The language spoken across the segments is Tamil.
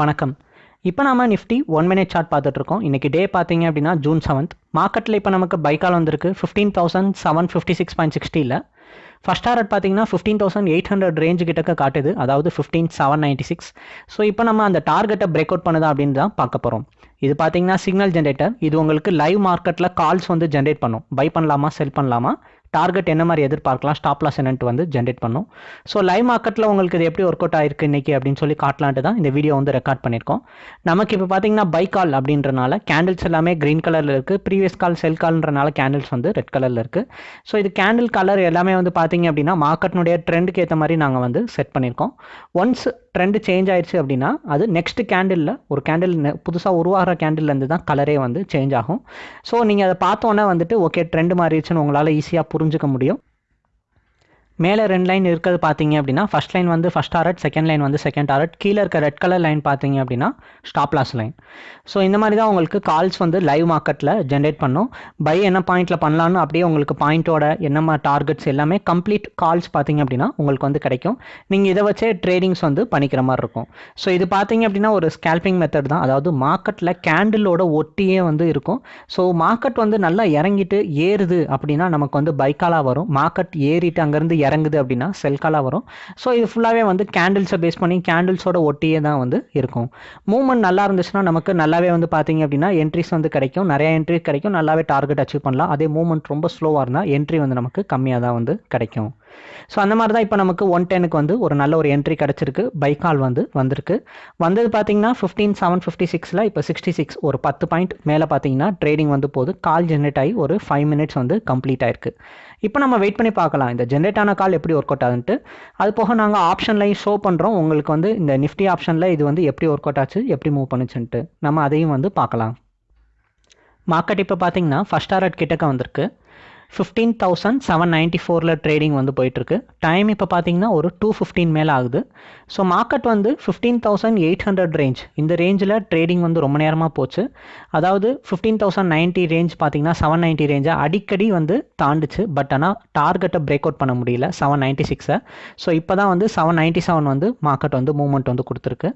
வணக்கம். இப்போ நாம நிஃப்டி ஒன் மினிட் சார்ட் பார்த்துட்டு இருக்கோம். இன்னைக்கு டே பார்த்தீங்க அப்படின்னா ஜூன் செவன்த் மார்க்கெட்டில் இப்போ நமக்கு பைக்கால் வந்திருக்கு. Fifteen thousand seven fifty six point சிக்ஸ்டியில் first target பார்த்தீங்கன்னா fifteen thousand eight hundred range கிட்டக்க காட்டுது. அதாவது fifteen seven ninety six so இப்போ நம்ம அந்த டார்கெட்டை பிரேக் அவுட் பண்ணுதா அப்படின்னு தான் பார்க்க போகிறோம் இது பார்த்தீங்கன்னா சிக்னல் ஜென்ரேட்டர் இது உங்களுக்கு லைவ் மார்க்கெட்டில் கால்ஸ் வந்து ஜென்ரேட் பண்ணும். பை பண்ணலாமா செல் பண்ணலாமா? டார்கெட் என்ன மாதிரி எதிர்பார்க்கலாம் ஸ்டாப் லாஸ் என்னன்ட்டு வந்து ஜென்ரேட் பண்ணும். ஸோ லைவ் மார்க்கெட்டில் உங்களுக்கு இது எப்படி ஒர்க் அவுட் ஆயிருக்கு இன்னைக்கு அப்படின்னு சொல்லி காட்டலான்ட்டு தான் இந்த வீடியோ வந்து ரெக்கார்ட் பண்ணியிருக்கோம். நமக்கு இப்போ பார்த்தீங்கன்னா பை கால் அப்படின்றனால கேண்டில்ஸ் எல்லாமே க்ரீன் கலரில் இருக்குது ப்ரீவியஸ் கால் செல் கால்ன்றனால கேண்டில்ஸ் வந்து ரெட் கலரில் இருக்குது ஸோ இது கேண்டில் கலர் எல்லாமே வந்து பார்த்தீங்க அப்படின்னா மார்க்கெட்னுடைய ட்ரெண்டுக்கு ஏற்ற மாதிரி நாங்கள் வந்து செட் பண்ணியிருக்கோம். ஒன்ஸ் ட்ரெண்டு சேஞ்ச் ஆயிடுச்சு அப்படின்னா அது நெக்ஸ்ட் கேண்டிலில் ஒரு கேண்டில் புதுசாக உருவாகிற கேண்டில்லேருந்து தான் கலரே வந்து சேஞ்ச் ஆகும். ஸோ நீங்கள் அதை பார்த்தோன்னே வந்துட்டு ஓகே ட்ரெண்டு மாறிடுச்சுன்னு உங்களால் ஈஸியாக புரிஞ்சுக்க முடியும். மேலே ரெண்டு லைன் இருக்கிறது பார்த்தீங்க அப்படின்னா ஃபஸ்ட் லைன் வந்து ஃபஸ்ட் டாரட் செகண்ட் லைன் வந்து செகண்ட் டாரட் கீழே இருக்க ரெட் கலர் லைன் பார்த்தீங்க அப்படின்னா ஸ்டாப் லாஸ் லைன் ஸோ இந்த மாதிரி தான் உங்களுக்கு கால்ஸ் வந்து லைவ் மார்க்கெட்டில் ஜென்ரேட் பண்ணும். பை என்ன பாயிண்ட்டில் பண்ணலான்னு அப்படியே உங்களுக்கு பாயிண்ட்டோட என்னமா டார்கெட்ஸ் எல்லாமே கம்ப்ளீட் கால்ஸ் பார்த்தீங்க அப்படின்னா உங்களுக்கு வந்து கிடைக்கும். நீங்கள் இதை வச்சே ட்ரேடிங்ஸ் வந்து பண்ணிக்கிற மாதிரி இருக்கும். ஸோ இது பார்த்தீங்க அப்படின்னா ஒரு ஸ்கேல்பிங் மெத்தட் தான். அதாவது மார்க்கெட்டில் கேண்டிலோட ஒட்டியே வந்து இருக்கும். ஸோ மார்க்கெட் வந்து நல்லா இறங்கிட்டு ஏறுது அப்படின்னா நமக்கு வந்து பைக்காலாக வரும். மார்க்கெட் ஏறிட்டு அங்கேருந்து இறங்குது அப்படின்னா செல்காலாக வரும். ஸோ இது ஃபுல்லாகவே வந்து கேண்டில்ஸை பேஸ் பண்ணி கேண்டில்ஸோட ஒட்டியே தான் வந்து இருக்கும். மூவ்மெண்ட் நல்லா இருந்துச்சுன்னா நமக்கு நல்லாவே வந்து பார்த்தீங்க அப்படின்னா என்ட்ரிஸ் வந்து கிடைக்கும். நிறைய என்ட்ரி கிடைக்கும். நல்லாவே டார்கெட் அச்சீவ் பண்ணலாம். அதே மூவ்மெண்ட் ரொம்ப ஸ்லோவாக இருந்தால் என்ட்ரி வந்து நமக்கு கம்மியாக தான் வந்து கிடைக்கும். ஸோ அந்த மாதிரி தான் இப்போ நமக்கு ஒன் டெனுக்கு வந்து ஒரு நல்ல ஒரு என்ட்ரி கிடச்சிருக்கு. பைக்கால் வந்து வந்திருக்கு. வந்தது பார்த்தீங்கன்னா ஃபிஃப்டீன் செவன் ஃபிஃப்டி சிக்ஸில் இப்போ சிக்ஸ்டி சிக்ஸ் ஒரு பத்து பாயிண்ட் மேலே பார்த்தீங்கன்னா ட்ரேடிங் வந்து போகுது கால் ஜென்ரேட் ஆகி ஒரு ஃபைவ் மினிட்ஸ் வந்து கம்ப்ளீட் ஆயிருக்கு. இப்போ நம்ம வெயிட் பண்ணி பார்க்கலாம். இந்த ஜென்ரேட் ஆன கால் எப்படி ஒர்க் அவுட் ஆகுன்ட்டு. அது போக நாங்கள் ஆப்ஷன்லையும் ஷோ பண்ணுறோம் உங்களுக்கு வந்து இந்த நிஃப்டி ஆப்ஷனில் இது வந்து எப்படி ஒர்க் அவுட் ஆச்சு எப்படி மூவ் பண்ணுச்சுன்ட்டு நம்ம அதையும் வந்து பார்க்கலாம். மார்க்கெட் இப்போ பார்த்தீங்கன்னா ஃபஸ்ட் டாரட் கிட்டக்க வந்திருக்கு. ஃபிஃப்டீன் தௌசண்ட் செவன் நைன்ட்டி ஃபோரில் ட்ரேடிங் வந்து போயிட்டுருக்கு. டைம் இப்போ பார்த்தீங்கன்னா ஒரு டூ ஃபிஃப்டீன் மேலே ஆகுது. ஸோ மார்க்கெட் வந்து fifteen thousand eight hundred range இந்த ரேஞ்சில் ட்ரேடிங் வந்து ரொம்ப நேரமாக போச்சு. அதாவது ஃபிஃப்டீன் தௌசண்ட் நைன்ட்டி ரேஞ்ச் பார்த்தீங்கன்னா செவன் நைன்ட்டி ரேஞ்சை அடிக்கடி வந்து தாண்டுச்சு. பட் ஆனால் டார்கெட்டை பிரேக் அவுட் பண்ண முடியல செவன் நைன்ட்டி சிக்ஸை ஸோ இப்போ தான் வந்து செவன் நைன்ட்டி செவன் வந்து மார்க்கெட் வந்து மூவ்மெண்ட் வந்து கொடுத்துருக்கு.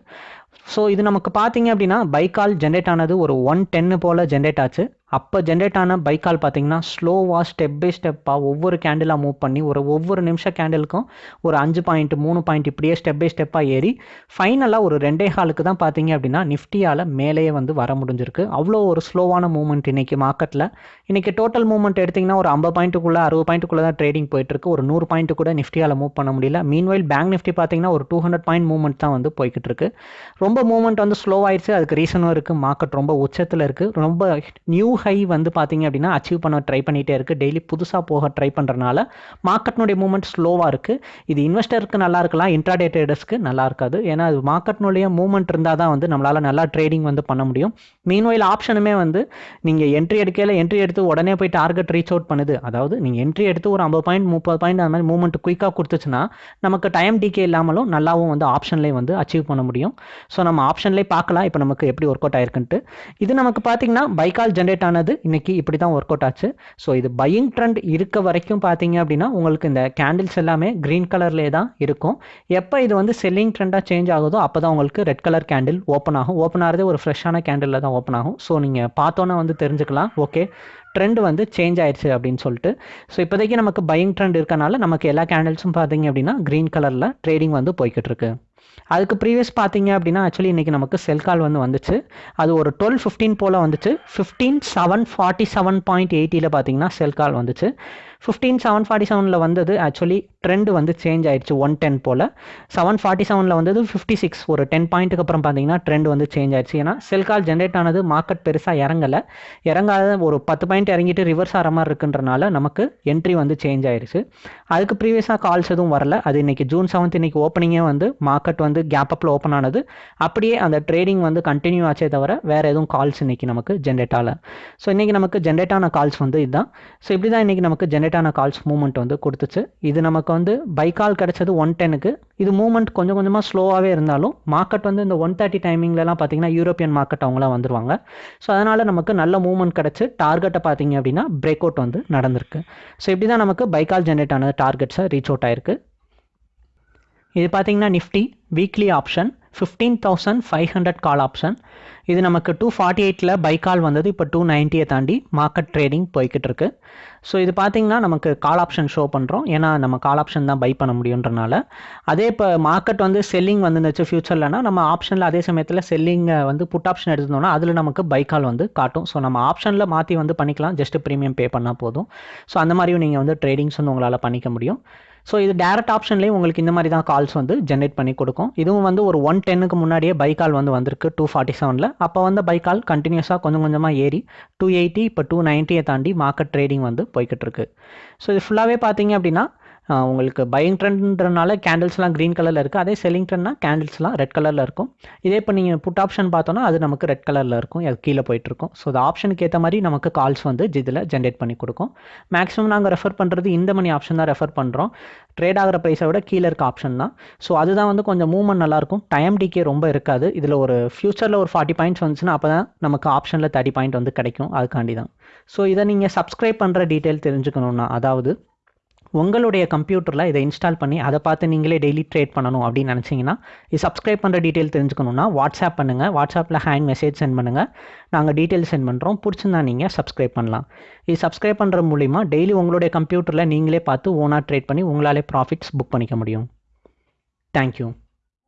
ஸோ இது நமக்கு பார்த்தீங்க அப்படின்னா பைக்கால் ஜென்ரேட் ஆனது ஒரு ஒன் டென்னு போல் ஜென்ரேட் ஆச்சு. அப்போ ஜென்ரேட் ஆன பைக்கால் பார்த்தீங்கன்னா ஸ்லோவாக ஸ்டெப் பை ஸ்டெப்பாக ஒவ்வொரு கேண்டிலாக மூவ் பண்ணி ஒரு ஒவ்வொரு நிமிஷம் கேண்டிலுக்கும் ஒரு அஞ்சு பாயிண்ட் மூணு பாயிண்ட் இப்படியே ஸ்டெப் பை ஸ்டெப்பாக ஏறி ஃபைனலாக ஒரு ரெண்டே ஹாலுக்கு தான் பார்த்தீங்க அப்படின்னா நிஃப்டியால் மேலேயே வந்து வர முடிஞ்சிருக்கு. அவ்வளோ ஒரு ஸ்லோவான மூவ்மெண்ட் இன்றைக்கி மார்க்கெட்டில் இன்றைக்கி டோட்டல் மூவ்மெண்ட் எடுத்திங்கன்னா ஒரு ஐம்பது பாயிண்ட்டுக்குள்ளே அறுபது பாயிண்ட்டுக்குள்ளே தான் ட்ரேடிங் போயிட்டுருக்கு. ஒரு நூறு பாயிண்ட் கூட நிஃப்டியால் மூவ் பண்ண முடியல. மீன்வைல் பேங்க் நிஃப்டி பார்த்தீங்கன்னா ஒரு டூ ஹண்ட்ரட் பாயிண்ட் மூவ்மெண்ட் தான் வந்து போய்கிட்டு இருக்கு ரொம்ப மூவ்மெண்ட் வந்து ஸ்லோ ஆயிடுச்சு அதுக்கு ரீசனும் இருக்குது மார்க்கெட் ரொம்ப உச்சத்தில் இருக்குது ரொம்ப நியூ ஹை வந்து பார்த்தீங்க அப்படின்னா அச்சீவ் பண்ண ட்ரை பண்ணிகிட்டே இருக்குது டெய்லி புதுசாக போக ட்ரை பண்ணுறனால மார்க்கெட்னுடைய மூவ்மெண்ட் ஸ்லோவாக இருக்குது இது இன்வெஸ்டருக்கு நல்லா இருக்கலாம் இன்ட்ராடே ட்ரேடர்ஸ்க்கு நல்லா இருக்காது. ஏன்னா அது மார்க்கெட்னுடைய மூவ்மெண்ட் இருந்தால் தான் வந்து நம்மளால் நல்லா ட்ரேடிங் வந்து பண்ண முடியும். மீன்வயில் ஆப்ஷனுமே வந்து நீங்கள் என்ட்ரி எடுக்கையில் என்ட்ரி எடுத்து உடனே போய் டார்கெட் ரீச் அவுட் பண்ணுது. அதாவது நீங்கள் என்ட்ரி எடுத்து ஒரு ஐம்பது பாயிண்ட் முப்பது பாயிண்ட் அந்த மாதிரி மூவ்மெண்ட் குயிக்காக கொடுத்துச்சுன்னா நமக்கு டைம் டிகே இல்லாமலும் நல்லாவும் வந்து ஆப்ஷன்லேயே வந்து அச்சீவ் பண்ண முடியும். ஸோ நம்ம ஆப்ஷன்லேயே பார்க்கலாம். இப்போ நமக்கு எப்படி ஒர்க் அவுட் ஆயிருக்குன்ட்டு. இது நமக்கு பார்த்தீங்கன்னா பைக்கால் ஜென்ரேட் ஆனது இன்னைக்கு இப்படி தான் ஒர்க் அவுட் ஆச்சு. ஸோ இது பையிங் ட்ரெண்ட் இருக்க வரைக்கும் பார்த்தீங்க அப்படின்னா உங்களுக்கு இந்த கேண்டில்ஸ் எல்லாமே க்ரீன் கலர்லேயே தான் இருக்கும். எப்போ இது வந்து செல்லிங் ட்ரெண்டாக சேஞ்ச் ஆகுதோ அப்போ தான் உங்களுக்கு ரெட் கலர் கேண்டில் ஓப்பன் ஆகும். ஓப்பன் ஆகிறதே ஒரு ஃப்ரெஷ்ஷான கேண்டிலில் தான் ஓப்பன் ஆகும். ஸோ நீங்கள் பார்த்தோன்னே வந்து தெரிஞ்சுக்கலாம். ஓகே ட்ரெண்ட் வந்து சேஞ்ச் ஆயிடுச்சு அப்படின்னு சொல்லிட்டு. ஸோ இப்போதைக்கு நமக்கு பையிங் ட்ரெண்ட் இருக்கனால நமக்கு எல்லா கேண்டில்ஸும் பார்த்தீங்க அப்படின்னா க்ரீன் கலரில் ட்ரேடிங் வந்து போய்கிட்டு இருக்கு. அதுக்கு ப்ரீவியஸ் பார்த்தீங்க அப்படின்னா ஆக்சுவலி இன்றைக்கி நமக்கு செல் கால் வந்து வந்துச்சு. அது ஒரு டுவெல் ஃபிஃப்டீன் போல் வந்துச்சு. Fifteen seven forty seven point எயிட்டியில் பார்த்தீங்கன்னா செல் கால் வந்துச்சு. ஃபிஃப்டீன் செவன் ஃபார்ட்டி செவனில் வந்தது ஆக்சுவலி ட்ரெண்ட் வந்து சேஞ்ச் ஆயிடுச்சு ஒன் டென் போல். செவன் ஃபார்ட்டி செவனில் வந்தது ஃபிஃப்டி சிக்ஸ் ஒரு டென் பாயிண்ட்டுக்கு அப்புறம் பார்த்தீங்கன்னா ட்ரெண்ட் வந்து சேஞ்ச் ஆயிடுச்சு. ஏன்னா செல் கால் ஜென்ரேட் ஆனது மார்க்கெட் பெருசாக இறங்கலை. இறங்காத ஒரு பத்து பாயிண்ட் இறங்கிட்டு ரிவர்ஸ் ஆகிற மாதிரி இருக்குன்றனால நமக்கு என்ட்ரி வந்து சேஞ்ச் ஆயிடுச்சு அதுக்கு ப்ரீவியஸாக கால்ஸ் எதுவும் வரல. அது இன்னைக்கு ஜூன் செவன்த் இன்னைக்கு ஓப்பனிங்கே வந்து மார்க்கெட் வந்து கேப் அப்பில் ஓப்பன் ஆனது. அப்படியே அந்த ட்ரேடிங் வந்து கண்டினியூ ஆச்சே தவிர வேறு எதுவும் கால்ஸ் இன்னைக்கு நமக்கு ஜென்ரேட் ஆகலை. ஸோ இன்றைக்கி நமக்கு ஜென்ரேட் ஆன கால்ஸ் வந்து இதுதான். ஸோ இப்படி தான் இன்றைக்கி நமக்கு ஜென்ரேட் ஆன கால்ஸ் மூவ்மெண்ட் வந்து கொடுத்துச்சு. இது நமக்கு வந்து பைக்கால் கிடச்சது ஒன் டெனுக்கு இது மூவ்மெண்ட் கொஞ்சம் கொஞ்சமாக ஸ்லோவாகவே இருந்தாலும் மார்க்கெட் வந்து இந்த ஒன் தேர்ட்டி டைமிங்லலாம் பார்த்தீங்கன்னா யூரோப்பியன் மார்க்கெட் அவங்களாம் வந்துருவாங்க. ஸோ அதனால் நமக்கு நல்ல மூவ்மெண்ட் கிடச்சி டார்கெட்டை பார்த்தீங்க அப்படின்னா பிரேக் அவுட் வந்து நடந்திருக்கு. ஸோ இப்படி தான் நமக்கு பைக்கால் ஜென்ரேட் ஆனது டார்கெட்ஸை ரீச் அவுட் ஆயிருக்கு. இது பார்த்தீங்கன்னா Nifty weekly option fifteen thousand five hundred call option இது நமக்கு டூ ஃபார்ட்டி எயிட்டில் பை கால் வந்தது. இப்போ டூ நைன்ட்டியை தாண்டி மார்க்கெட் ட்ரேடிங் போய்கிட்டு இருக்கு ஸோ இது பார்த்தீங்கன்னா நமக்கு கால் ஆப்ஷன் ஷோ பண்ணுறோம் ஏன்னா நம்ம கால் ஆப்ஷன் தான் பை பண்ண முடியுன்றனால. அதே இப்போ மார்க்கெட் வந்து செல்லிங் வந்துருந்துச்சு. ஃபியூச்சர்லனா நம்ம ஆப்ஷனில் அதே சமயத்தில் செல்லிங்கை வந்து புட் ஆப்ஷன் எடுத்துருந்தோம்னா அதில் நமக்கு பை கால் வந்து காட்டும். ஸோ நம்ம ஆப்ஷனில் மாற்றி வந்து பண்ணிக்கலாம். ஜஸ்ட் ப்ரீமியம் பே பண்ணால் போதும். ஸோ அந்த மாதிரியும் நீங்கள் வந்து ட்ரேடிங்ஸ் வந்து உங்களால் பண்ணிக்க முடியும். ஸோ இது டேரக்ட் ஆப்ஷன்லேயும் உங்களுக்கு இந்த மாதிரி தான் கால்ஸ் வந்து ஜென்ரேட் பண்ணி கொடுக்கும். இதுவும் வந்து ஒரு ஒன் டென்னுக்கு முன்னாடியே பை கால் வந்து வந்திருக்கு டூ ஃபார்ட்டி செவனில் அப்போ வந்து பை கால் கண்டினியூஸாக கொஞ்சம் கொஞ்சமாக ஏறி டூ எயிட்டி இப்போ டூ நைன்ட்டியை தாண்டி மார்க்கெட் ட்ரேடிங் வந்து போய்கிட்டு இருக்கு. ஸோ இது ஃபுல்லாகவே பார்த்தீங்க அப்படின்னா உங்களுக்கு பையிங் ட்ரெண்ட்ன்றனால கேண்டில்ஸ்லாம் க்ரீன் கலரில் இருக்குது அதே செல்லிங் ட்ரெண்ட்னா கேண்டில்ஸ்லாம் ரெட் கலரில் இருக்கும். இதே இப்போ நீங்கள் புட் ஆப்ஷன் பார்த்தோன்னா அது நமக்கு ரெட் கலரில் இருக்கும். அது கீழே போயிட்டுருக்கும் ஸோ அது ஆப்ஷனுக்கு ஏற்ற மாதிரி நமக்கு கால்ஸ் வந்து இதில் ஜென்ரேட் பண்ணி கொடுக்கும். மேக்ஸிமம் நாங்கள் ரெஃபர் பண்ணுறது இந்த மணி ஆப்ஷன் தான் ரெஃபர் பண்ணுறோம் ட்ரேட் ஆகிற ப்ரைஸை விட கீழே இருக்க ஆப்ஷன் தான். ஸோ அதுதான் வந்து கொஞ்சம் மூவ்மெண்ட் நல்லாயிருக்கும் டைம் டிகே ரொம்ப இருக்காது. இதில் ஒரு ஃப்யூச்சரில் ஒரு ஃபார்ட்டி பாயிண்ட்ஸ் வந்துச்சுன்னா அப்போ தான் நமக்கு ஆப்ஷனில் தேர்ட்டி பாயிண்ட் வந்து கிடைக்கும். அதுக்காண்டி தான் ஸோ இதை நீங்கள் சப்ஸ்கிரைப் பண்ணுற டீட்டெயில் தெரிஞ்சுக்கணுன்னா அதாவது உங்களுடைய கம்ப்யூட்டரில் இதை இன்ஸ்டால் பண்ணி அதை பார்த்து நீங்களே டெய்லி ட்ரேட் பண்ணணும் அப்படின்னு நினச்சிங்கன்னா இது சப்ஸ்கிரைப் பண்ணுற டீட்டெயில் தெரிஞ்சுக்கணுன்னா வாட்ஸ்அப் பண்ணுங்கள் வாட்ஸ்அப்பில் ஹேண்ட் மெசேஜ் சென்ட் பண்ணுங்கள் நாங்கள் டீட்டெயில் சென்ட் பண்ணுறோம் பிடிச்சிருந்தா நீங்கள் சப்ஸ்கிரைப் பண்ணலாம். இது சப்ஸ்கிரைப் பண்ணுற மூலிமா டெய்லி உங்களுடைய கம்ப்யூட்டரில் நீங்களே பார்த்து ஓனாக ட்ரேட் பண்ணி உங்களாலே ப்ராஃபிட்ஸ் புக் பண்ணிக்க முடியும். தேங்க்யூ